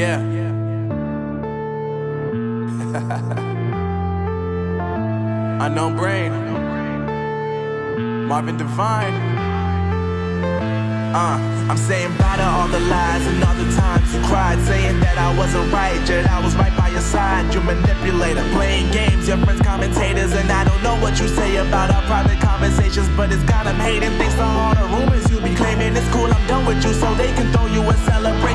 Yeah. Unknown brain. Marvin Divine. Uh, I'm saying bye to all the lies and all the times you cried, saying that I wasn't right, yet I was right by your side. You manipulator, playing games, your friends commentators, and I don't know what you say about our private conversations, but it's got them hating. Thanks to all the rumors you be claiming, it's cool. I'm done with you, so they can throw you a celebration.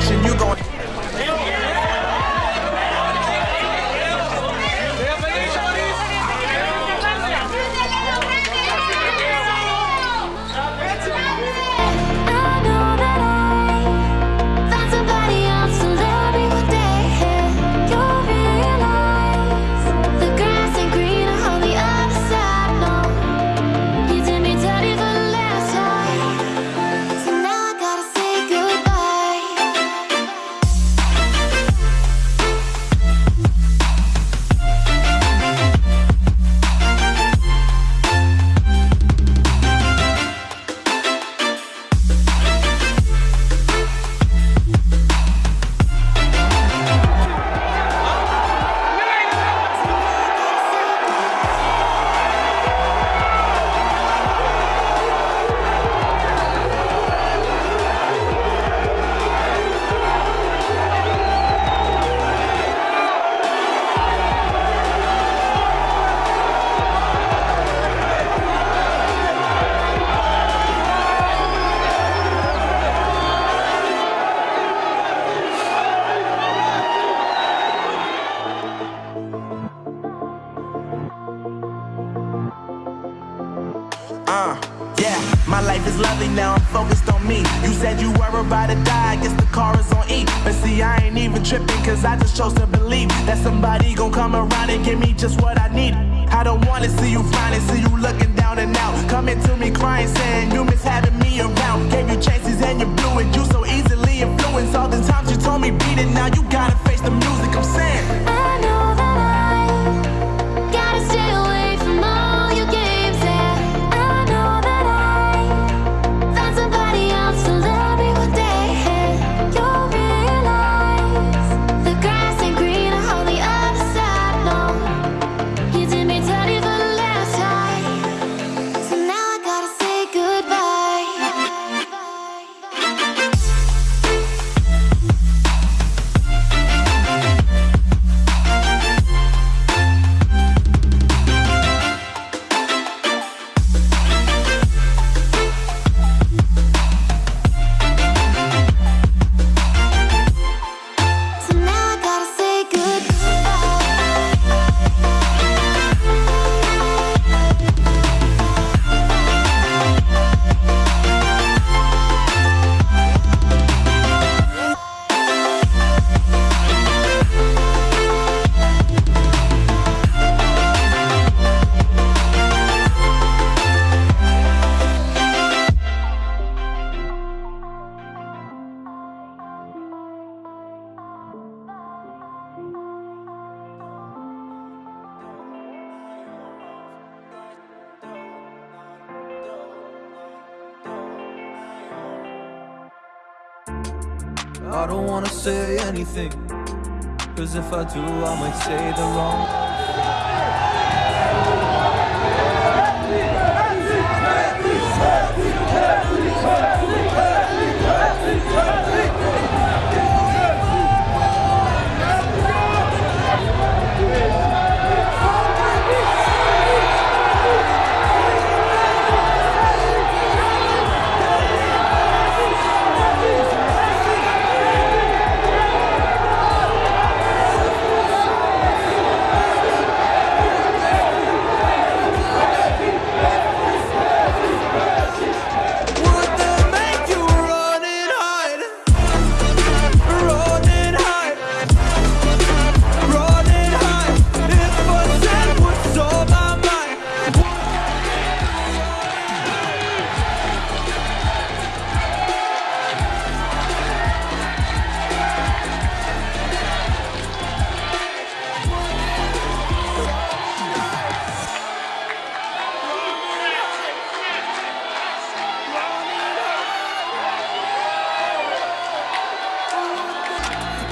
My life is lovely now, I'm focused on me. You said you were about to die, I guess the car is on E. But see, I ain't even tripping, cause I just chose to believe that somebody gon' come around and give me just what I need. I don't wanna see you finally see you I don't wanna say anything. Cause if I do, I might say the wrong.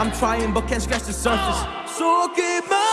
I'm trying but can't scratch the surface. So keep my